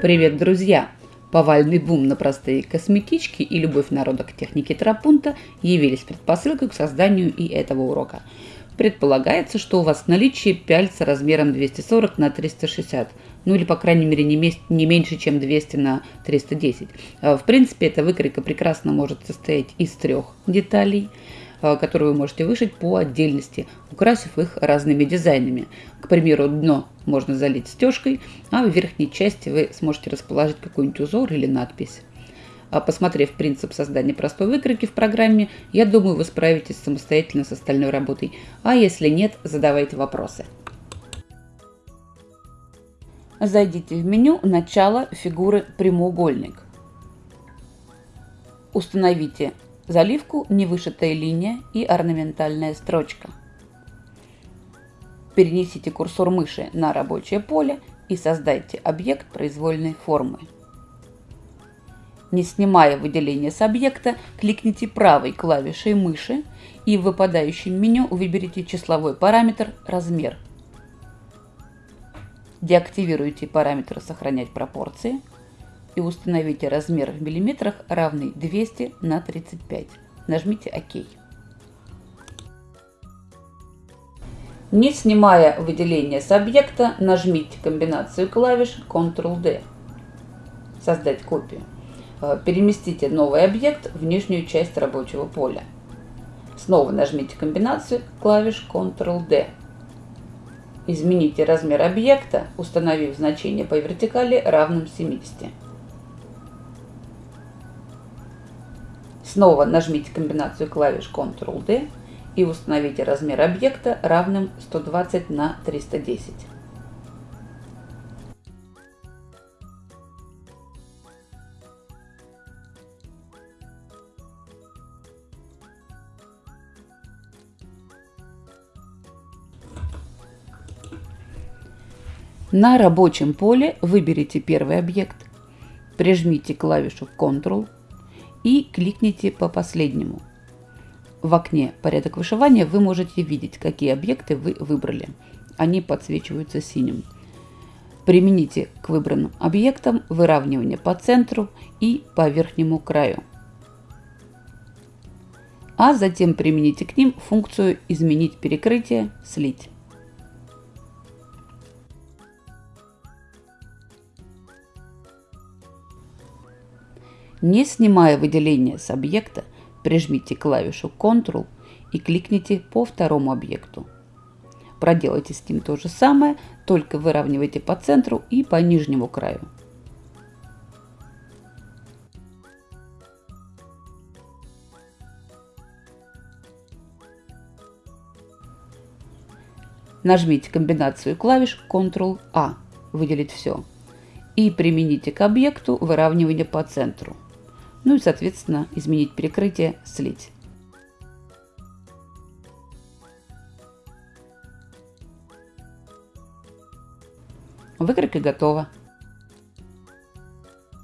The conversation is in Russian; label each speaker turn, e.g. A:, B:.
A: Привет, друзья! Повальный бум на простые косметички и любовь народа к технике Трапунта явились предпосылкой к созданию и этого урока. Предполагается, что у вас в наличии пяльца размером 240 на 360, ну или по крайней мере не, меньше, чем 200 на 310. А, в принципе, эта выкройка прекрасно может состоять из трех деталей – которые вы можете вышить по отдельности, украсив их разными дизайнами. К примеру, дно можно залить стежкой, а в верхней части вы сможете расположить какой-нибудь узор или надпись. А посмотрев принцип создания простой выкройки в программе, я думаю, вы справитесь самостоятельно с остальной работой. А если нет, задавайте вопросы. Зайдите в меню «Начало фигуры прямоугольник». Установите заливку невышитая линия и орнаментальная строчка. Перенесите курсор мыши на рабочее поле и создайте объект произвольной формы. Не снимая выделение с объекта, кликните правой клавишей мыши и в выпадающем меню выберите числовой параметр «Размер». Деактивируйте параметр «Сохранять пропорции», и установите размер в миллиметрах равный 200 на 35. Нажмите ОК. Не снимая выделение с объекта, нажмите комбинацию клавиш Ctrl-D. Создать копию. Э, переместите новый объект в нижнюю часть рабочего поля. Снова нажмите комбинацию клавиш Ctrl-D. Измените размер объекта, установив значение по вертикали равным 70. Снова нажмите комбинацию клавиш Ctrl-D и установите размер объекта равным 120 на 310. На рабочем поле выберите первый объект, прижмите клавишу Ctrl и кликните по последнему. В окне «Порядок вышивания» вы можете видеть, какие объекты вы выбрали. Они подсвечиваются синим. Примените к выбранным объектам выравнивание по центру и по верхнему краю. А затем примените к ним функцию «Изменить перекрытие», «Слить». Не снимая выделение с объекта, прижмите клавишу Ctrl и кликните по второму объекту. Проделайте с ним то же самое, только выравнивайте по центру и по нижнему краю. Нажмите комбинацию клавиш Ctrl-A, выделить все, и примените к объекту выравнивание по центру. Ну и, соответственно, изменить перекрытие, слить. Выкройка готова.